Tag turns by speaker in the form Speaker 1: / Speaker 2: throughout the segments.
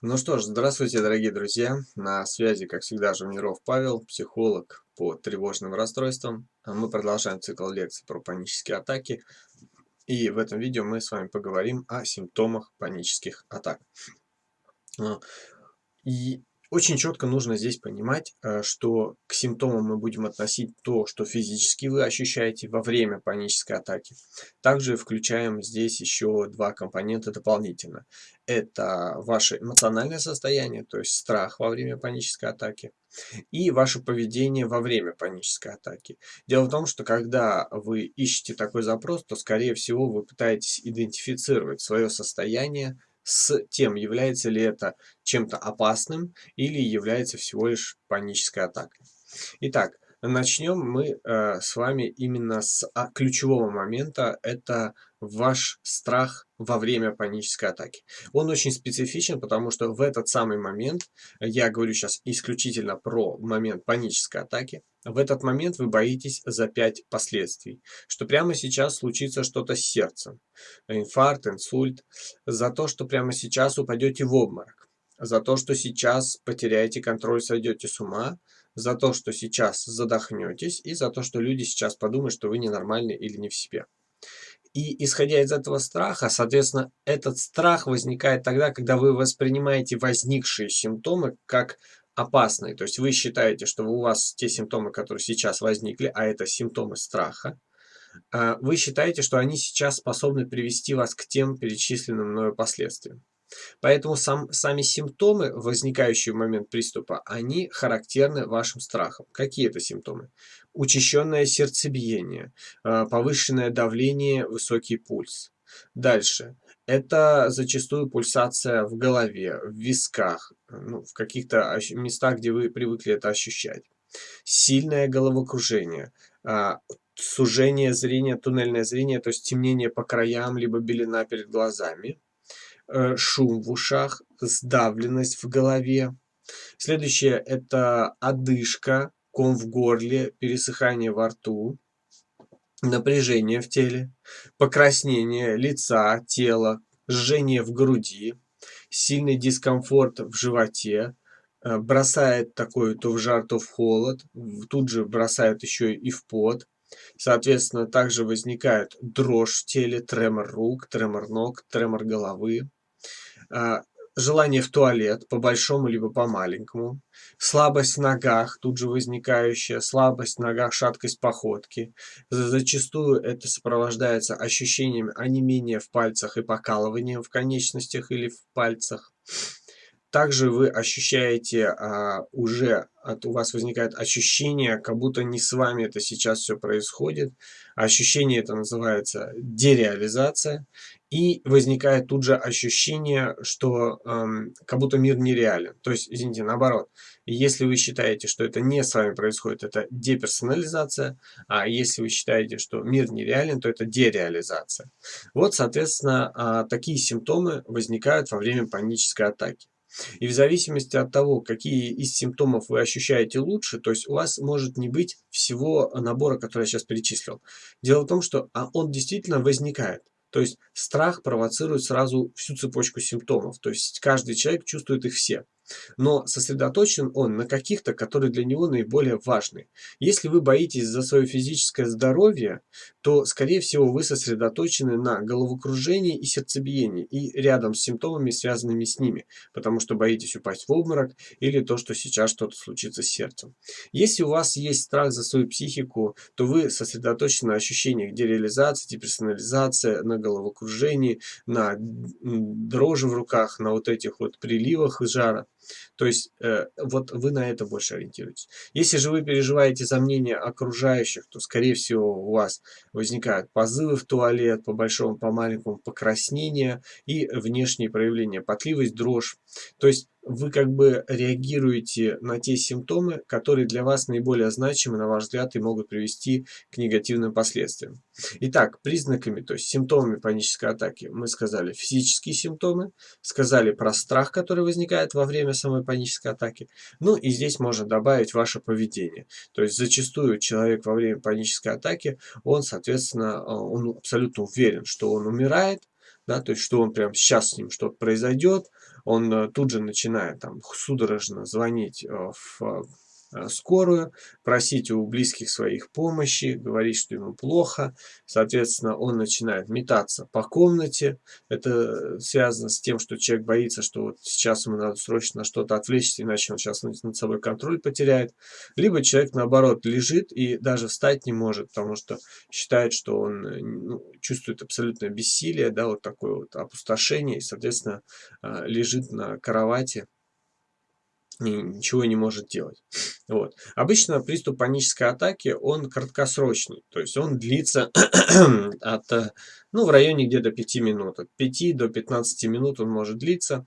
Speaker 1: Ну что ж, здравствуйте, дорогие друзья. На связи, как всегда, Жумиров Павел, психолог по тревожным расстройствам. А мы продолжаем цикл лекций про панические атаки. И в этом видео мы с вами поговорим о симптомах панических атак. А, и очень четко нужно здесь понимать, э, что к симптомам мы будем относить то, что физически вы ощущаете во время панической атаки. Также включаем здесь еще два компонента дополнительно. Это ваше эмоциональное состояние, то есть страх во время панической атаки, и ваше поведение во время панической атаки. Дело в том, что когда вы ищете такой запрос, то, скорее всего, вы пытаетесь идентифицировать свое состояние с тем, является ли это чем-то опасным или является всего лишь панической атакой. Итак, начнем мы э, с вами именно с а, ключевого момента. Это ваш страх во время панической атаки. Он очень специфичен, потому что в этот самый момент, я говорю сейчас исключительно про момент панической атаки, в этот момент вы боитесь за 5 последствий, что прямо сейчас случится что-то с сердцем, инфаркт, инсульт, за то, что прямо сейчас упадете в обморок, за то, что сейчас потеряете контроль, сойдете с ума, за то, что сейчас задохнетесь. И за то, что люди сейчас подумают, что вы ненормальны или не в себе. И исходя из этого страха, соответственно, этот страх возникает тогда, когда вы воспринимаете возникшие симптомы как опасные. То есть вы считаете, что у вас те симптомы, которые сейчас возникли, а это симптомы страха, а, вы считаете, что они сейчас способны привести вас к тем перечисленным мною последствиям. Поэтому сам, сами симптомы, возникающие в момент приступа, они характерны вашим страхам. Какие это симптомы? Учащенное сердцебиение, а, повышенное давление, высокий пульс. Дальше. Это зачастую пульсация в голове, в висках, ну, в каких-то местах, где вы привыкли это ощущать. Сильное головокружение, а, сужение зрения, туннельное зрение, то есть темнение по краям, либо белина перед глазами Э, шум в ушах, сдавленность в голове. Следующее – это одышка, ком в горле, пересыхание во рту, напряжение в теле, покраснение лица, тела, жжение в груди, сильный дискомфорт в животе, э, бросает такой то в жар, то в холод, тут же бросает еще и в пот. Соответственно, также возникает дрожь в теле, тремор рук, тремор ног, тремор головы. Желание в туалет, по большому либо по маленькому, слабость в ногах, тут же возникающая, слабость в ногах, шаткость походки. Зачастую это сопровождается ощущением онемения в пальцах и покалыванием в конечностях или в пальцах. Также вы ощущаете а, уже, от, у вас возникает ощущение, как будто не с вами это сейчас все происходит. Ощущение это называется дереализация. И возникает тут же ощущение, что эм, как будто мир нереален. То есть, извините, наоборот. Если вы считаете, что это не с вами происходит, это деперсонализация. А если вы считаете, что мир нереален, то это дереализация. Вот, соответственно, э, такие симптомы возникают во время панической атаки. И в зависимости от того, какие из симптомов вы ощущаете лучше, то есть у вас может не быть всего набора, который я сейчас перечислил. Дело в том, что а, он действительно возникает. То есть страх провоцирует сразу всю цепочку симптомов. То есть каждый человек чувствует их все но сосредоточен он на каких-то, которые для него наиболее важны. Если вы боитесь за свое физическое здоровье, то, скорее всего, вы сосредоточены на головокружении и сердцебиении и рядом с симптомами, связанными с ними, потому что боитесь упасть в обморок или то, что сейчас что-то случится с сердцем. Если у вас есть страх за свою психику, то вы сосредоточены на ощущениях дереализации, деперсонализации, на головокружении, на дрожи в руках, на вот этих вот приливах жара. То есть э, вот вы на это больше ориентируетесь. Если же вы переживаете за мнение окружающих, то скорее всего у вас возникают позывы в туалет, по большому, по маленькому покраснение и внешние проявления, потливость, дрожь. То есть вы как бы реагируете на те симптомы, которые для вас наиболее значимы, на ваш взгляд, и могут привести к негативным последствиям. Итак, признаками, то есть симптомами панической атаки мы сказали физические симптомы, сказали про страх, который возникает во время самой панической атаки. Ну и здесь можно добавить ваше поведение. То есть зачастую человек во время панической атаки, он, соответственно, он абсолютно уверен, что он умирает, да, то есть что он прямо сейчас с ним что-то произойдет, он тут же начинает там судорожно звонить в Э, скорую, просить у близких своих помощи, говорить, что ему плохо. Соответственно, он начинает метаться по комнате. Это связано с тем, что человек боится, что вот сейчас ему надо срочно что-то отвлечься, иначе он сейчас над собой контроль потеряет. Либо человек, наоборот, лежит и даже встать не может, потому что считает, что он э, ну, чувствует абсолютное бессилие, да, вот такое вот опустошение, и, соответственно, э, лежит на кровати ничего не может делать. Вот. Обычно приступ панической атаки, он краткосрочный, то есть он длится от, э, ну, в районе где-то 5 минут, от 5 до 15 минут он может длиться.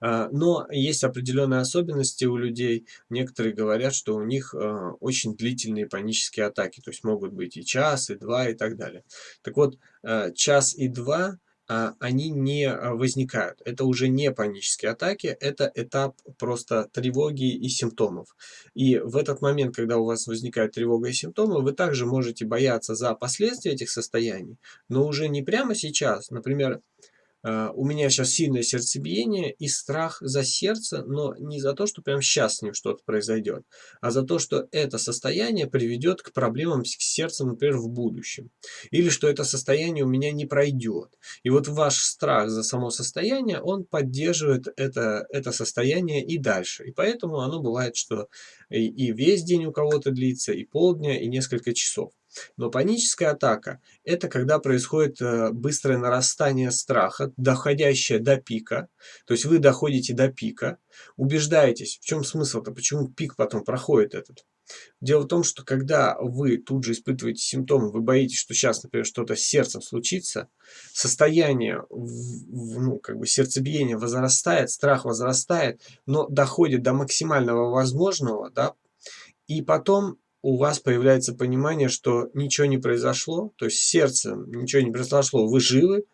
Speaker 1: А, но есть определенные особенности у людей. Некоторые говорят, что у них э, очень длительные панические атаки, то есть могут быть и час, и два, и так далее. Так вот, э, час и два – они не а, возникают. Это уже не панические атаки, это этап просто тревоги и симптомов. И в этот момент, когда у вас возникает тревога и симптомы, вы также можете бояться за последствия этих состояний, но уже не прямо сейчас. Например, а, у меня сейчас сильное сердцебиение и страх за сердце, но не за то, что прямо сейчас с ним что-то произойдет, а за то, что это состояние приведет к проблемам с сердцем, например, в будущем. Или что это состояние у меня не пройдет. И вот ваш страх за само состояние, он поддерживает это, это состояние и дальше. И поэтому оно бывает, что и, и весь день у кого-то длится, и полдня, и несколько часов. Но паническая атака – это когда происходит э, быстрое нарастание страха, доходящее до пика. То есть вы доходите до пика, убеждаетесь, в чем смысл-то, почему пик потом проходит этот. Дело в том, что когда вы тут же испытываете симптомы, вы боитесь, что сейчас, например, что-то с сердцем случится, состояние, ну, как бы сердцебиение возрастает, страх возрастает, но доходит до максимального возможного, да, и потом у вас появляется понимание, что ничего не произошло, то есть сердцем ничего не произошло, вы живы,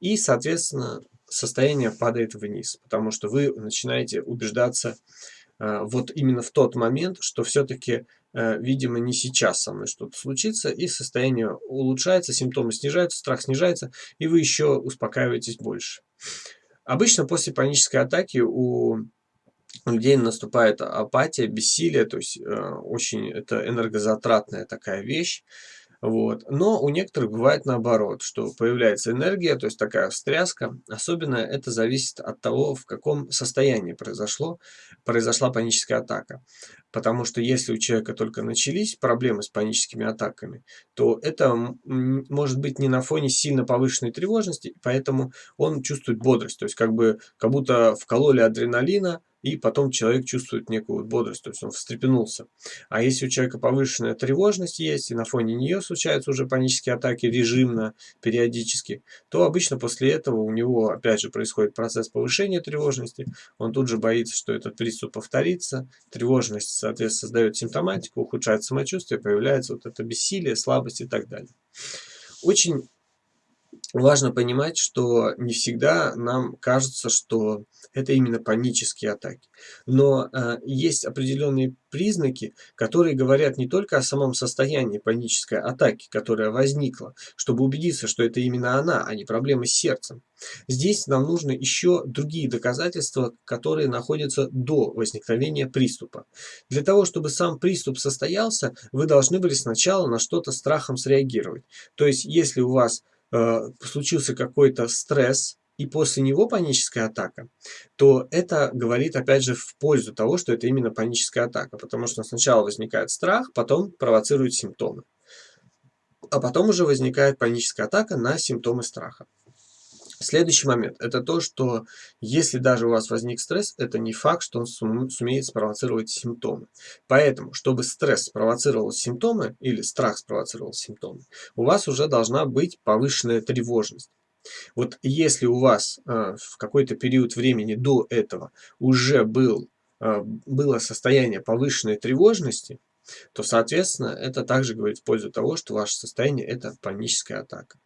Speaker 1: и, соответственно, состояние падает вниз, потому что вы начинаете убеждаться э, вот именно в тот момент, что все-таки, э, видимо, не сейчас со мной что-то случится, и состояние улучшается, симптомы снижаются, страх снижается, и вы еще успокаиваетесь больше. Обычно после панической атаки у людей наступает апатия, бессилие, то есть э, очень это энергозатратная такая вещь. Вот. Но у некоторых бывает наоборот, что появляется энергия, то есть такая встряска. Особенно это зависит от того, в каком состоянии произошло, произошла паническая атака. Потому что если у человека только начались проблемы с паническими атаками, то это может быть не на фоне сильно повышенной тревожности, поэтому он чувствует бодрость. То есть как бы как будто вкололи адреналина, и потом человек чувствует некую бодрость, то есть он встрепенулся. А если у человека повышенная тревожность есть, и на фоне нее случаются уже панические атаки режимно, периодически, то обычно после этого у него опять же происходит процесс повышения тревожности, он тут же боится, что этот приступ повторится, тревожность, соответственно, создает симптоматику, ухудшает самочувствие, появляется вот это бессилие, слабость и так далее. Очень важно понимать, что не всегда нам кажется, что это именно панические атаки. Но э, есть определенные признаки, которые говорят не только о самом состоянии панической атаки, которая возникла, чтобы убедиться, что это именно она, а не проблемы с сердцем. Здесь нам нужны еще другие доказательства, которые находятся до возникновения приступа. Для того, чтобы сам приступ состоялся, вы должны были сначала на что-то страхом среагировать. То есть, если у вас случился какой-то стресс, и после него паническая атака, то это говорит опять же в пользу того, что это именно паническая атака, потому что сначала возникает страх, потом провоцирует симптомы. А потом уже возникает паническая атака на симптомы страха. Следующий момент – это то, что если даже у вас возник стресс, это не факт, что он сумеет спровоцировать симптомы. Поэтому, чтобы стресс спровоцировал симптомы или страх спровоцировал симптомы, у вас уже должна быть повышенная тревожность. Вот если у вас э, в какой-то период времени до этого уже был, э, было состояние повышенной тревожности, то, соответственно, это также говорит в пользу того, что ваше состояние – это паническая атака.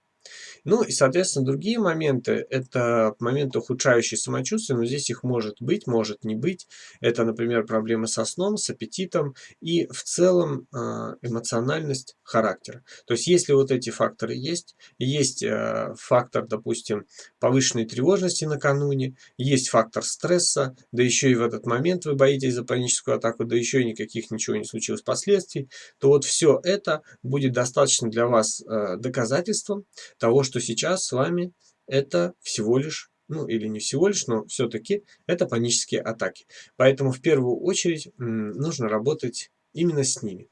Speaker 1: Ну и, соответственно, другие моменты, это моменты, ухудшающие самочувствие, но здесь их может быть, может не быть. Это, например, проблемы со сном, с аппетитом и в целом а, эмоциональность характера. То есть, если вот эти факторы есть, есть э, фактор, допустим, повышенной тревожности накануне, есть фактор стресса, да еще и в этот момент вы боитесь за паническую атаку, да еще и никаких ничего не случилось последствий, то вот все это будет достаточно для вас э, доказательством того, что сейчас с вами это всего лишь ну или не всего лишь, но все-таки это панические атаки. Поэтому в первую очередь нужно работать именно с ними.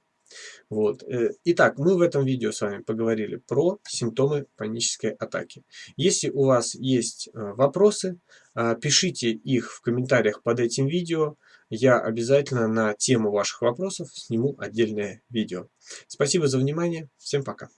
Speaker 1: Вот. Э, итак, мы в этом видео с вами поговорили про симптомы панической атаки. Если у вас есть э, вопросы, э, пишите их в комментариях под этим видео. Я обязательно на тему ваших вопросов сниму отдельное видео. Спасибо за внимание. Всем пока.